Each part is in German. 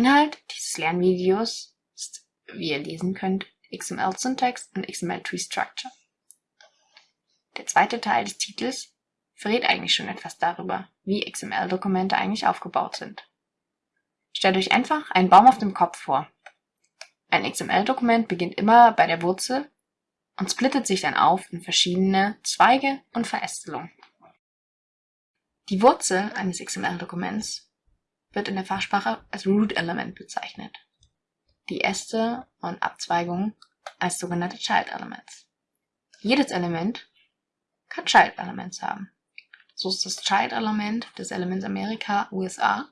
Inhalt dieses Lernvideos ist, wie ihr lesen könnt, XML Syntax und XML Tree Structure. Der zweite Teil des Titels verrät eigentlich schon etwas darüber, wie XML-Dokumente eigentlich aufgebaut sind. Stellt euch einfach einen Baum auf dem Kopf vor. Ein XML-Dokument beginnt immer bei der Wurzel und splittet sich dann auf in verschiedene Zweige und Verästelungen. Die Wurzel eines XML-Dokuments wird in der Fachsprache als Root-Element bezeichnet, die Äste und Abzweigungen als sogenannte Child-Elements. Jedes Element kann Child-Elements haben. So ist das Child-Element des Elements Amerika USA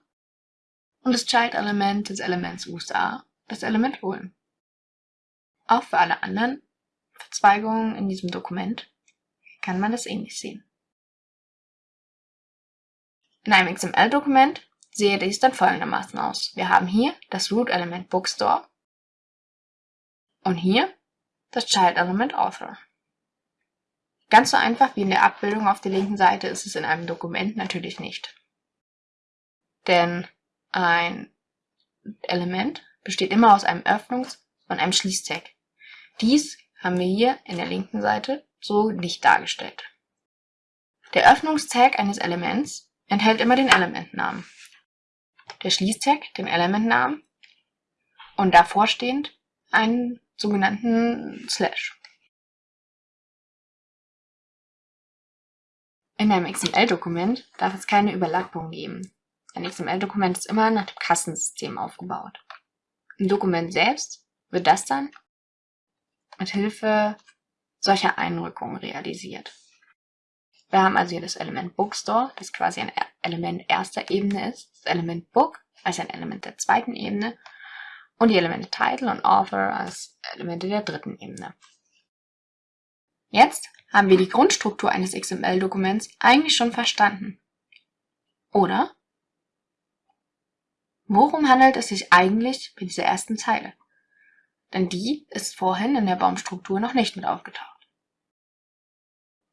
und das Child-Element des Elements USA das Element Ulm. Auch für alle anderen Verzweigungen in diesem Dokument kann man das ähnlich sehen. In einem XML-Dokument sehe dies dann folgendermaßen aus. Wir haben hier das Root-Element Bookstore und hier das Child-Element Author. Ganz so einfach wie in der Abbildung auf der linken Seite ist es in einem Dokument natürlich nicht. Denn ein Element besteht immer aus einem Öffnungs- und einem Schließtag. Dies haben wir hier in der linken Seite so nicht dargestellt. Der Öffnungstag eines Elements enthält immer den Elementnamen. Der Schließtag den Elementnamen und davor stehend einen sogenannten Slash. In einem XML-Dokument darf es keine Überlappung geben. Ein XML-Dokument ist immer nach dem Kassensystem aufgebaut. Im Dokument selbst wird das dann mit Hilfe solcher Einrückungen realisiert. Wir haben also hier das Element Bookstore, das quasi ein Element erster Ebene ist, das Element Book als ein Element der zweiten Ebene und die Elemente Title und Author als Elemente der dritten Ebene. Jetzt haben wir die Grundstruktur eines XML-Dokuments eigentlich schon verstanden. Oder? Worum handelt es sich eigentlich bei dieser ersten Zeile? Denn die ist vorhin in der Baumstruktur noch nicht mit aufgetaucht.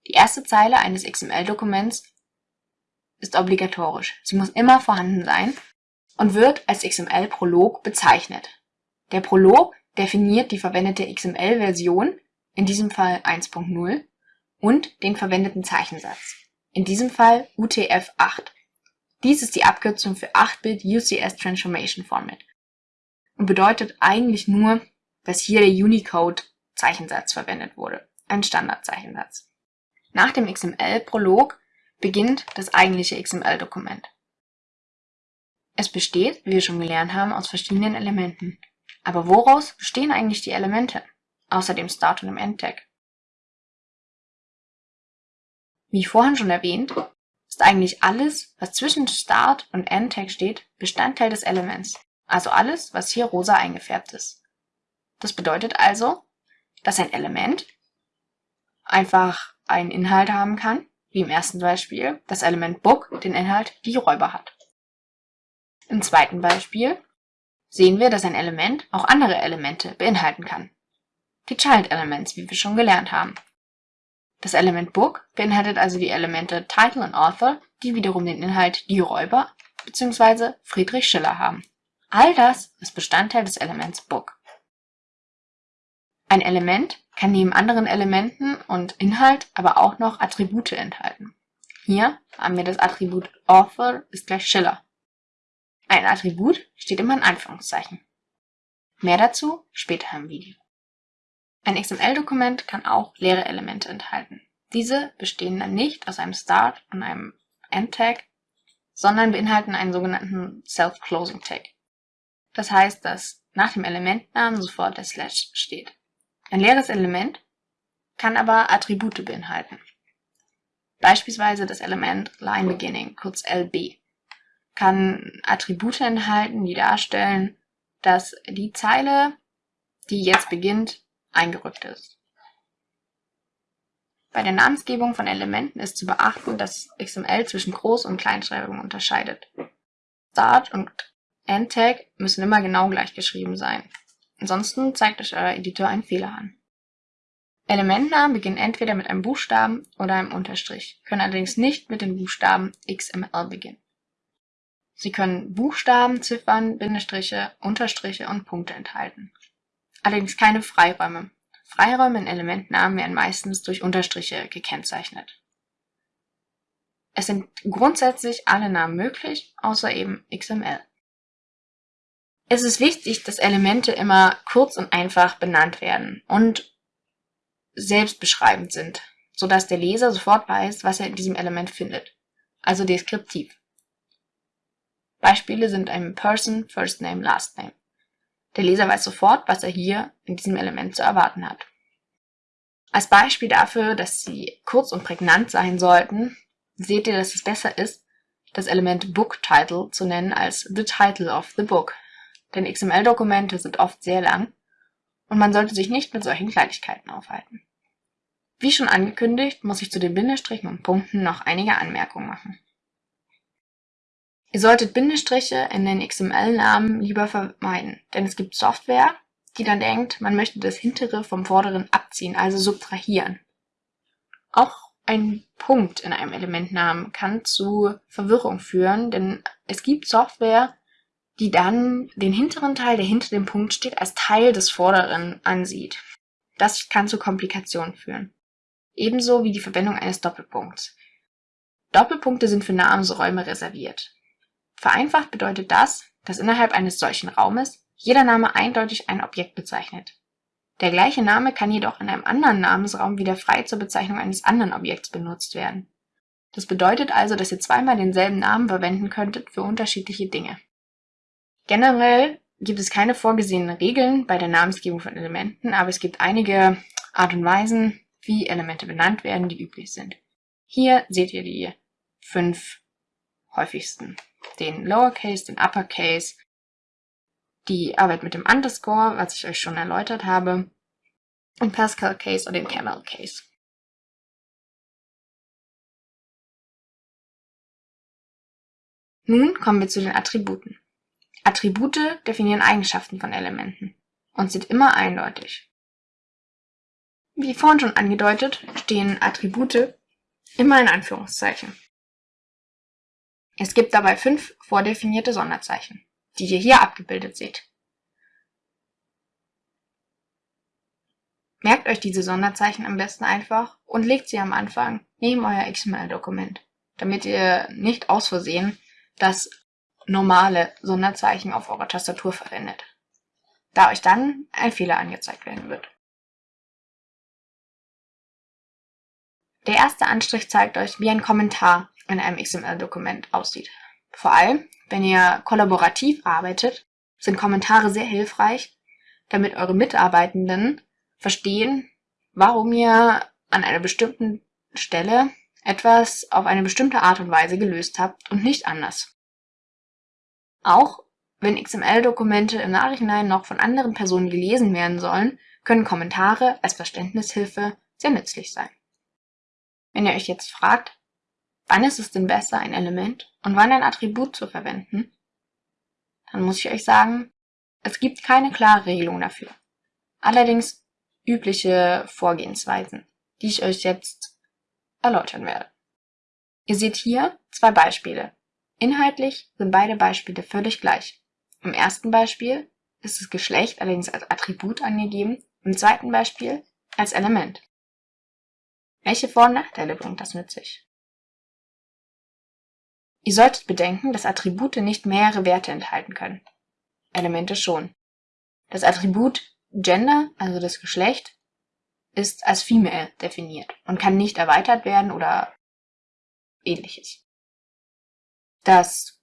Die erste Zeile eines XML-Dokuments ist obligatorisch. Sie muss immer vorhanden sein und wird als XML-Prolog bezeichnet. Der Prolog definiert die verwendete XML-Version, in diesem Fall 1.0, und den verwendeten Zeichensatz, in diesem Fall UTF-8. Dies ist die Abkürzung für 8-Bit UCS Transformation Format und bedeutet eigentlich nur, dass hier der Unicode-Zeichensatz verwendet wurde, ein Standardzeichensatz. Nach dem XML-Prolog beginnt das eigentliche XML-Dokument. Es besteht, wie wir schon gelernt haben, aus verschiedenen Elementen. Aber woraus bestehen eigentlich die Elemente, außer dem Start und dem Endtag? Wie vorhin schon erwähnt, ist eigentlich alles, was zwischen Start und Endtag steht, Bestandteil des Elements. Also alles, was hier rosa eingefärbt ist. Das bedeutet also, dass ein Element einfach einen Inhalt haben kann, wie im ersten Beispiel das Element Book den Inhalt die Räuber hat. Im zweiten Beispiel sehen wir, dass ein Element auch andere Elemente beinhalten kann. Die Child Elements, wie wir schon gelernt haben. Das Element Book beinhaltet also die Elemente Title und Author, die wiederum den Inhalt die Räuber bzw. Friedrich Schiller haben. All das ist Bestandteil des Elements Book. Ein Element kann neben anderen Elementen und Inhalt aber auch noch Attribute enthalten. Hier haben wir das Attribut Author ist gleich Schiller. Ein Attribut steht immer in Anführungszeichen. Mehr dazu später im Video. Ein XML-Dokument kann auch leere Elemente enthalten. Diese bestehen dann nicht aus einem Start und einem End-Tag, sondern beinhalten einen sogenannten Self-Closing-Tag. Das heißt, dass nach dem Elementnamen sofort der Slash steht. Ein leeres Element kann aber Attribute beinhalten. Beispielsweise das Element LineBeginning, kurz LB, kann Attribute enthalten, die darstellen, dass die Zeile, die jetzt beginnt, eingerückt ist. Bei der Namensgebung von Elementen ist zu beachten, dass XML zwischen Groß- und Kleinschreibung unterscheidet. Start und Endtag müssen immer genau gleich geschrieben sein. Ansonsten zeigt euch euer Editor einen Fehler an. Elementnamen beginnen entweder mit einem Buchstaben oder einem Unterstrich, können allerdings nicht mit den Buchstaben XML beginnen. Sie können Buchstaben, Ziffern, Bindestriche, Unterstriche und Punkte enthalten. Allerdings keine Freiräume. Freiräume in Elementnamen werden meistens durch Unterstriche gekennzeichnet. Es sind grundsätzlich alle Namen möglich, außer eben XML. Es ist wichtig, dass Elemente immer kurz und einfach benannt werden und selbstbeschreibend sind, sodass der Leser sofort weiß, was er in diesem Element findet, also deskriptiv. Beispiele sind ein Person, First Name, Last Name. Der Leser weiß sofort, was er hier in diesem Element zu erwarten hat. Als Beispiel dafür, dass sie kurz und prägnant sein sollten, seht ihr, dass es besser ist, das Element Book Title zu nennen als The Title of the Book, denn XML-Dokumente sind oft sehr lang und man sollte sich nicht mit solchen Kleinigkeiten aufhalten. Wie schon angekündigt, muss ich zu den Bindestrichen und Punkten noch einige Anmerkungen machen. Ihr solltet Bindestriche in den XML-Namen lieber vermeiden, denn es gibt Software, die dann denkt, man möchte das hintere vom vorderen abziehen, also subtrahieren. Auch ein Punkt in einem Elementnamen kann zu Verwirrung führen, denn es gibt Software, die dann den hinteren Teil, der hinter dem Punkt steht, als Teil des vorderen ansieht. Das kann zu Komplikationen führen. Ebenso wie die Verwendung eines Doppelpunkts. Doppelpunkte sind für Namensräume reserviert. Vereinfacht bedeutet das, dass innerhalb eines solchen Raumes jeder Name eindeutig ein Objekt bezeichnet. Der gleiche Name kann jedoch in einem anderen Namensraum wieder frei zur Bezeichnung eines anderen Objekts benutzt werden. Das bedeutet also, dass ihr zweimal denselben Namen verwenden könntet für unterschiedliche Dinge. Generell gibt es keine vorgesehenen Regeln bei der Namensgebung von Elementen, aber es gibt einige Art und Weisen, wie Elemente benannt werden, die üblich sind. Hier seht ihr die fünf häufigsten. Den Lowercase, den Uppercase, die Arbeit mit dem Underscore, was ich euch schon erläutert habe, den Pascal Case und den Camel Case. Nun kommen wir zu den Attributen. Attribute definieren Eigenschaften von Elementen und sind immer eindeutig. Wie vorhin schon angedeutet, stehen Attribute immer in Anführungszeichen. Es gibt dabei fünf vordefinierte Sonderzeichen, die ihr hier abgebildet seht. Merkt euch diese Sonderzeichen am besten einfach und legt sie am Anfang neben euer XML-Dokument, damit ihr nicht aus Versehen das normale Sonderzeichen auf eurer Tastatur verwendet, da euch dann ein Fehler angezeigt werden wird. Der erste Anstrich zeigt euch, wie ein Kommentar in einem XML-Dokument aussieht. Vor allem, wenn ihr kollaborativ arbeitet, sind Kommentare sehr hilfreich, damit eure Mitarbeitenden verstehen, warum ihr an einer bestimmten Stelle etwas auf eine bestimmte Art und Weise gelöst habt und nicht anders. Auch wenn XML-Dokumente im Nachhinein noch von anderen Personen gelesen werden sollen, können Kommentare als Verständnishilfe sehr nützlich sein. Wenn ihr euch jetzt fragt, wann ist es denn besser, ein Element und wann ein Attribut zu verwenden, dann muss ich euch sagen, es gibt keine klare Regelung dafür. Allerdings übliche Vorgehensweisen, die ich euch jetzt erläutern werde. Ihr seht hier zwei Beispiele, Inhaltlich sind beide Beispiele völlig gleich. Im ersten Beispiel ist das Geschlecht allerdings als Attribut angegeben, im zweiten Beispiel als Element. Welche Vor- und Nachteile bringt das mit sich? Ihr solltet bedenken, dass Attribute nicht mehrere Werte enthalten können. Elemente schon. Das Attribut Gender, also das Geschlecht, ist als Female definiert und kann nicht erweitert werden oder ähnliches. Das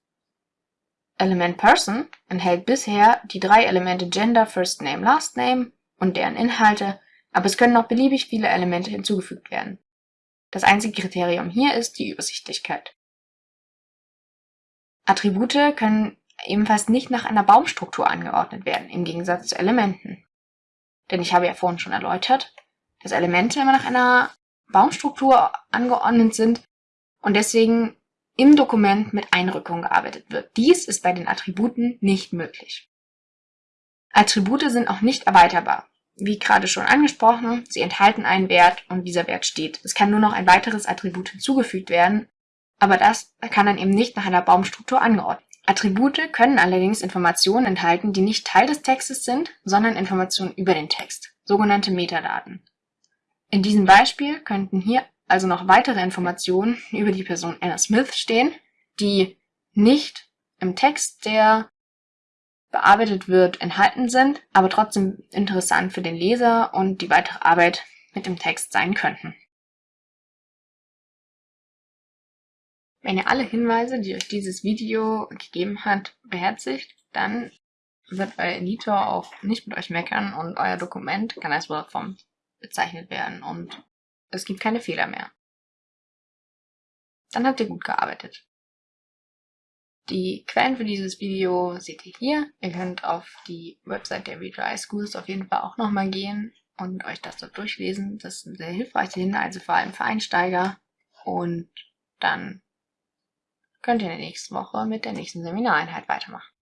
Element Person enthält bisher die drei Elemente Gender, First Name, Last Name und deren Inhalte, aber es können noch beliebig viele Elemente hinzugefügt werden. Das einzige Kriterium hier ist die Übersichtlichkeit. Attribute können ebenfalls nicht nach einer Baumstruktur angeordnet werden, im Gegensatz zu Elementen. Denn ich habe ja vorhin schon erläutert, dass Elemente immer nach einer Baumstruktur angeordnet sind und deswegen im Dokument mit Einrückung gearbeitet wird. Dies ist bei den Attributen nicht möglich. Attribute sind auch nicht erweiterbar. Wie gerade schon angesprochen, sie enthalten einen Wert und dieser Wert steht. Es kann nur noch ein weiteres Attribut hinzugefügt werden, aber das kann dann eben nicht nach einer Baumstruktur angeordnet Attribute können allerdings Informationen enthalten, die nicht Teil des Textes sind, sondern Informationen über den Text, sogenannte Metadaten. In diesem Beispiel könnten hier also noch weitere Informationen über die Person Anna Smith stehen, die nicht im Text, der bearbeitet wird, enthalten sind, aber trotzdem interessant für den Leser und die weitere Arbeit mit dem Text sein könnten. Wenn ihr alle Hinweise, die euch dieses Video gegeben hat, beherzigt, dann wird euer Editor auch nicht mit euch meckern und euer Dokument kann als WordForm bezeichnet werden und es gibt keine Fehler mehr. Dann habt ihr gut gearbeitet. Die Quellen für dieses Video seht ihr hier. Ihr könnt auf die Website der Retry Schools auf jeden Fall auch nochmal gehen und euch das dort durchlesen. Das sind sehr hilfreiche Hinweise, vor allem für Einsteiger. Und dann könnt ihr in der nächsten Woche mit der nächsten Seminareinheit weitermachen.